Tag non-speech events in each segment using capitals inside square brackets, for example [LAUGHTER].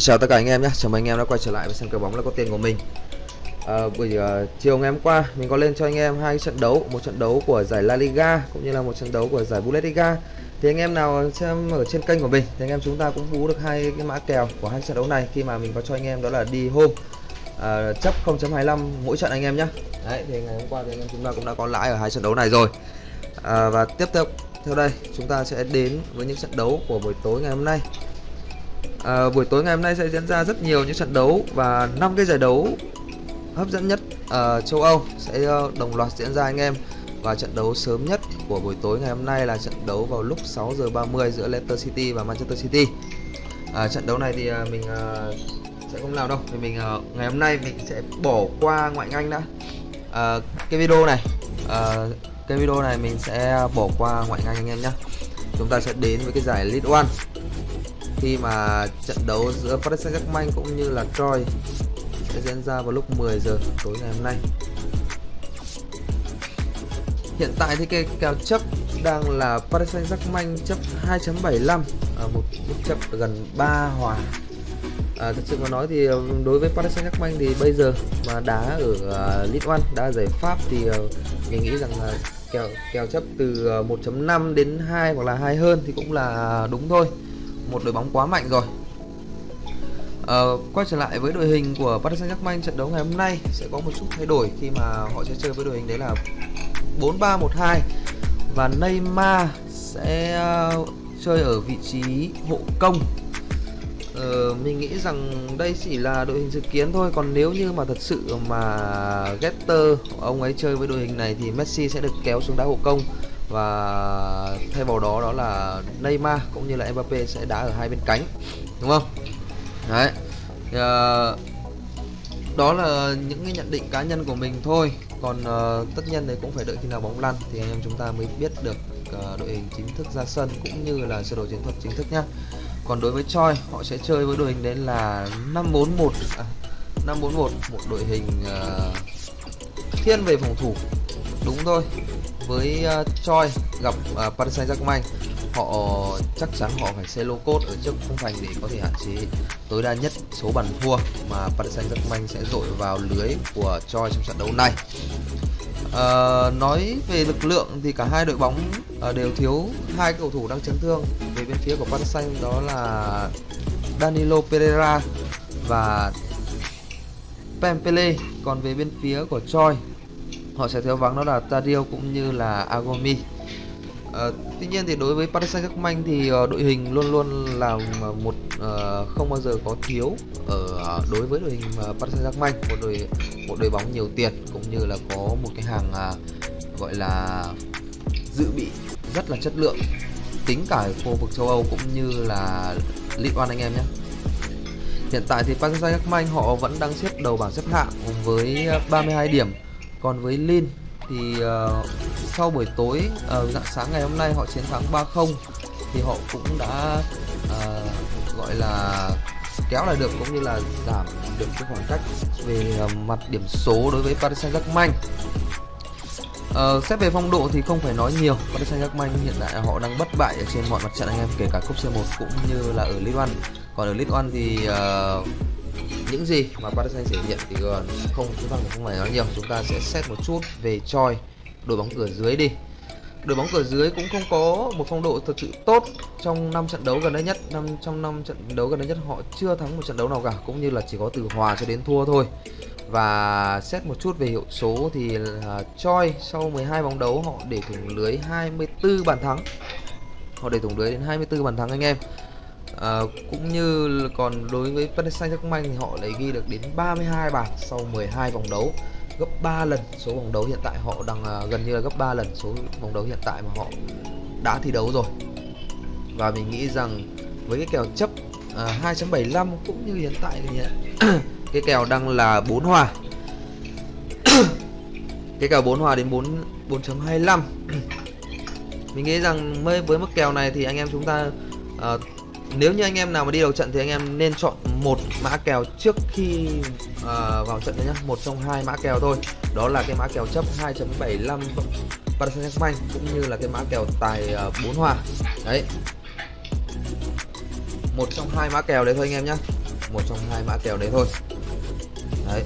Xin chào tất cả anh em nhé, chào mừng anh em đã quay trở lại với sân cờ bóng là có tiền của mình. À, Buổi uh, chiều ngày hôm qua mình có lên cho anh em hai trận đấu Một trận đấu của giải La Liga cũng như là một trận đấu của giải Bundesliga. Thì anh em nào xem ở trên kênh của mình thì anh em chúng ta cũng bú được hai cái mã kèo của hai trận đấu này Khi mà mình có cho anh em đó là đi hôm uh, à, chấp 0.25 mỗi trận anh em nhé. Đấy thì ngày hôm qua thì anh em chúng ta cũng đã có lãi ở hai trận đấu này rồi. À, Và tiếp theo theo đây chúng ta sẽ đến với những trận đấu của buổi tối ngày hôm nay à, buổi tối ngày hôm nay sẽ diễn ra rất nhiều những trận đấu và năm cái giải đấu hấp dẫn nhất ở châu Âu sẽ ờ, đồng loạt diễn ra anh em. Và trận đấu sớm nhất của buổi tối ngày hôm nay là trận đấu vào lúc 6 giờ 30 giữa Leicester City và Manchester City. À, trận đấu này thì ờ, mình sẽ không làm đâu. Thì mình ngày hôm nay mình sẽ bỏ qua ngoại anh đã. Uh, cái video này uh, cái video này mình sẽ bỏ qua ngoại anh anh em nhé chúng ta sẽ đến với cái giải League One khi mà trận đấu giữa Paris Saint-Germain cũng như là Troy sẽ diễn ra vào lúc 10 giờ tối ngày hôm nay. Hiện tại thì cái kèo chấp đang là Paris Saint-Germain chấp 2.75 ở một mức chấp gần 3 hòa. À, thật sự mà nói thì ừ, đối với Paris Saint-Germain thì bây giờ mà đá ở uh, Ligue 1, đá giải Pháp thì uh, mình nghĩ rằng là kèo kèo chấp từ ờ, 1.5 đến 2 hoặc là 2 hơn thì cũng là đúng thôi một đội bóng quá mạnh rồi. Uh, quay trở lại với đội hình của Paris Saint-Germain trận đấu ngày hôm nay sẽ có một chút thay đổi khi mà họ sẽ chơi với đội hình đấy là 4-3-1-2 và Neymar sẽ uh, chơi ở vị trí hộ công. Ờ, mình nghĩ rằng đây chỉ là đội hình dự kiến thôi còn nếu như mà thật sự mà Getter ông ấy chơi với đội hình này thì Messi sẽ được kéo xuống đá hộ công và thay vào đó đó là Neymar cũng như là Mbappe sẽ đá ở hai bên cánh đúng không? Đấy. Uh, đó là những cái nhận định cá nhân của mình thôi. Còn uh, tất nhiên đấy cũng phải đợi khi nào bóng lăn thì anh em chúng ta mới biết được uh, đội hình chính thức ra sân cũng như là sơ đồ chiến thuật chính thức nhá. Còn đối với Choi họ sẽ chơi với đội hình đấy là 541 à, 541 một đội hình uh, thiên về phòng thủ. Đúng thôi với uh, Choi gặp uh, Paris Saint-Germain. Họ chắc chắn họ phải xe lô cốt ở trước khung thành để có thể hạn chế tối đa nhất số bàn thua mà Paris Saint-Germain sẽ dội vào lưới của Choi trong trận đấu này. Uh, nói về lực lượng thì cả hai đội bóng uh, đều thiếu hai cầu thủ đang chấn thương. Về bên phía của Paris Saint đó là Danilo Pereira và Pempele còn về bên phía của Choi họ sẽ thiếu vắng đó là Tadio cũng như là Agomi. À, tuy nhiên thì đối với Paris Saint-Germain thì ờ, đội hình luôn luôn là một uh, không bao giờ có thiếu ở đối với đội hình Paris Saint-Germain. Một đội một đội bóng nhiều tiền cũng như là có một cái hàng uh, gọi là dự bị rất là chất lượng tính cả khu vực châu Âu cũng như là League One anh em nhé. Hiện tại thì Paris Saint-Germain họ vẫn đang xếp đầu bảng xếp hạng với 32 điểm còn với Lin thì uh, sau buổi tối uh, dạng sáng ngày hôm nay họ chiến thắng 3-0 thì họ cũng đã uh, gọi là kéo lại được cũng như là giảm được cái khoảng cách về uh, mặt điểm số đối với Paris Saint-Germain. Uh, xét về phong độ thì không phải nói nhiều Paris Saint-Germain hiện tại họ đang bất bại ở trên mọi mặt trận anh em kể cả cúp C1 cũng như là ở Ligue 1 còn ở Ligue 1 thì uh, những gì mà Paris Saint thể hiện thì không chúng ta không phải nói nhiều. Chúng ta sẽ xét một chút về choi. Đội bóng cửa dưới đi. Đội bóng cửa dưới cũng không có một phong độ thực sự tốt trong năm trận đấu gần đây nhất. Năm trong năm trận đấu gần đây nhất họ chưa thắng một trận đấu nào cả cũng như là chỉ có từ hòa cho đến thua thôi. Và xét một chút về hiệu số thì uh, Choi sau 12 bóng đấu họ để thủng lưới 24 bàn thắng. Họ để thủng lưới đến 24 bàn thắng anh em à, cũng như còn đối với Paris Saint-Germain thì họ lại ghi được đến 32 bàn sau 12 vòng đấu gấp 3 lần số vòng đấu hiện tại. Họ đang à, gần như là gấp 3 lần số vòng đấu hiện tại mà họ đã thi đấu rồi. Và mình nghĩ rằng với cái kèo chấp à, 2.75 cũng như hiện tại thì [COUGHS] cái kèo đang là 4 hòa. [COUGHS] Cái kèo 4 hòa đến 4 4.25 [COUGHS] mình nghĩ rằng với với mức kèo này thì anh em chúng ta uh, nếu như anh em nào mà đi đầu trận thì anh em nên chọn một mã kèo trước khi uh, vào trận đấy nhá. Một trong hai mã kèo thôi. Đó là cái mã kèo chấp 2.75 Paris Saint-Germain cũng như là cái mã kèo tài à, uh, 4 hòa. Đấy. Một trong hai mã kèo đấy thôi anh em nhá. Một trong hai mã kèo đấy thôi. Đấy.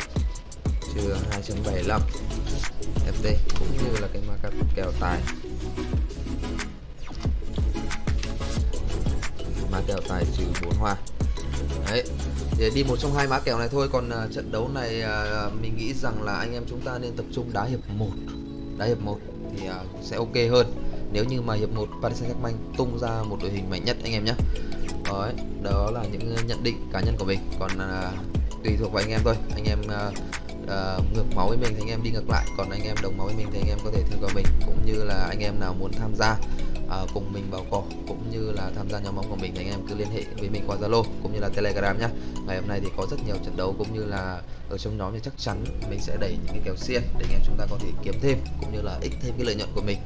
Trừ 2.75 FT cũng như là cái mã kèo tài. Kèo tài trừ 4 hoa. Đấy để đi một trong hai mã kèo này thôi còn uh, trận đấu này uh, mình nghĩ rằng là anh em chúng ta nên tập trung đá hiệp 1 đá hiệp 1 thì uh, sẽ ok hơn. Nếu như mà hiệp 1 Paris Saint-Germain tung ra một đội hình mạnh nhất anh em nhé đấy đó là những nhận định cá nhân của mình. Còn uh, tùy thuộc vào anh em thôi. Anh em uh, uh, ngược máu với mình thì anh em đi ngược lại. Còn anh em đồng máu với mình thì anh em có thể theo vào mình. Cũng như là anh em nào muốn tham gia uh, cùng mình vào cỏ cũng như là tham gia nhóm bóng của mình thì anh em cứ liên hệ với mình qua Zalo cũng như là Telegram nhé ngày hôm nay thì có rất nhiều trận đấu cũng như là ở trong nhóm thì chắc chắn mình sẽ đẩy những cái kèo xiên để anh em chúng ta có thể kiếm thêm cũng như là ích thêm cái lợi nhuận của mình.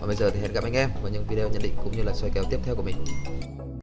Và bây giờ thì hẹn gặp anh em vào những video nhận định cũng như là soi kèo tiếp theo của mình.